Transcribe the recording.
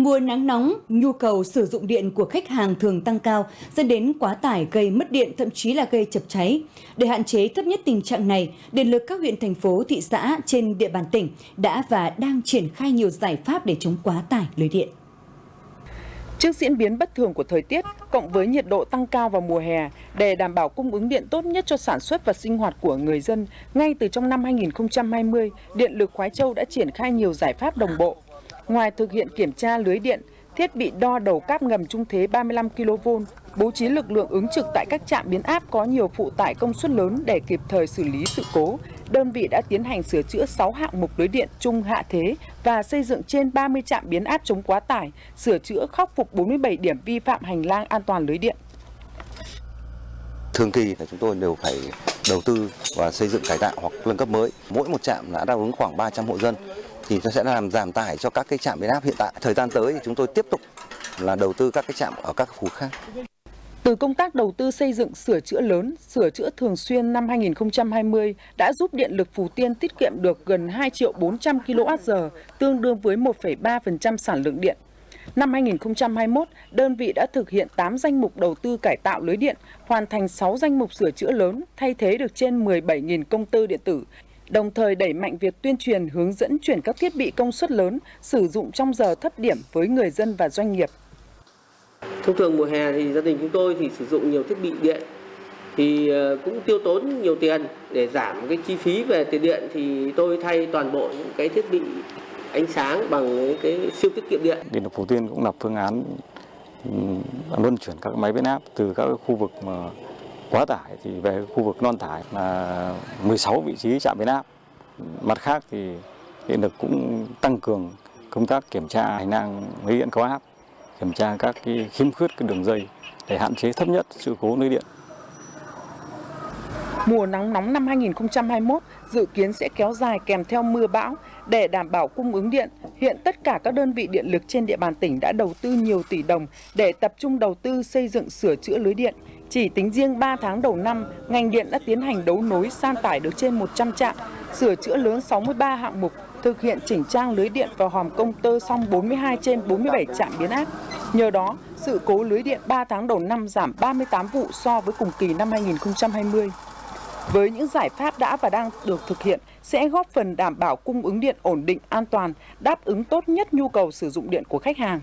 Mùa nắng nóng, nhu cầu sử dụng điện của khách hàng thường tăng cao, dẫn đến quá tải gây mất điện thậm chí là gây chập cháy. Để hạn chế thấp nhất tình trạng này, Điện lực các huyện, thành phố, thị xã trên địa bàn tỉnh đã và đang triển khai nhiều giải pháp để chống quá tải lưới điện. Trước diễn biến bất thường của thời tiết, cộng với nhiệt độ tăng cao vào mùa hè, để đảm bảo cung ứng điện tốt nhất cho sản xuất và sinh hoạt của người dân, ngay từ trong năm 2020, Điện lực Khoái Châu đã triển khai nhiều giải pháp đồng bộ. Ngoài thực hiện kiểm tra lưới điện, thiết bị đo đầu cáp ngầm trung thế 35 kV, bố trí lực lượng ứng trực tại các trạm biến áp có nhiều phụ tải công suất lớn để kịp thời xử lý sự cố. Đơn vị đã tiến hành sửa chữa 6 hạng mục lưới điện trung hạ thế và xây dựng trên 30 trạm biến áp chống quá tải, sửa chữa khắc phục 47 điểm vi phạm hành lang an toàn lưới điện. Thường kỳ là chúng tôi đều phải đầu tư và xây dựng cải tạo hoặc nâng cấp mới. Mỗi một trạm đã đáp ứng khoảng 300 hộ dân thì nó sẽ làm giảm tải cho các cái trạm biến áp hiện tại. Thời gian tới thì chúng tôi tiếp tục là đầu tư các cái trạm ở các khu khác. Từ công tác đầu tư xây dựng sửa chữa lớn, sửa chữa thường xuyên năm 2020 đã giúp điện lực Phú Tiên tiết kiệm được gần 2 triệu 400 kWh, tương đương với 1,3% sản lượng điện. Năm 2021, đơn vị đã thực hiện 8 danh mục đầu tư cải tạo lưới điện, hoàn thành 6 danh mục sửa chữa lớn, thay thế được trên 17.000 công tơ điện tử, đồng thời đẩy mạnh việc tuyên truyền hướng dẫn chuyển các thiết bị công suất lớn sử dụng trong giờ thấp điểm với người dân và doanh nghiệp. Thông thường mùa hè thì gia đình chúng tôi thì sử dụng nhiều thiết bị điện thì ờ, cũng tiêu tốn nhiều tiền để giảm cái chi phí về tiền điện thì tôi thay toàn bộ những cái thiết bị ánh sáng bằng cái siêu tiết kiệm điện. Điện lực Phú Tiên cũng lập phương án luân chuyển các máy biến áp từ các khu vực mà quá tải thì về khu vực non tải là 16 vị trí trạm biến áp. Mặt khác thì điện lực cũng tăng cường công tác kiểm tra hành lang lưới điện cao áp, kiểm tra các cái khiếm khuyết cái đường dây để hạn chế thấp nhất sự cố lưới điện. Mùa nắng nóng năm 2021 dự kiến sẽ kéo dài kèm theo mưa bão. Để đảm bảo cung ứng điện, hiện tất cả các đơn vị điện lực trên địa bàn tỉnh đã đầu tư nhiều tỷ đồng để tập trung đầu tư xây dựng sửa chữa lưới điện. Chỉ tính riêng 3 tháng đầu năm, ngành điện đã tiến hành đấu nối san tải được trên 100 trạm, sửa chữa lớn 63 hạng mục, thực hiện chỉnh trang lưới điện và hòm công tơ xong 42 trên 47 trạm biến áp. Nhờ đó, sự cố lưới điện 3 tháng đầu năm giảm 38 vụ so với cùng kỳ năm 2020 với những giải pháp đã và đang được thực hiện sẽ góp phần đảm bảo cung ứng điện ổn định, an toàn, đáp ứng tốt nhất nhu cầu sử dụng điện của khách hàng.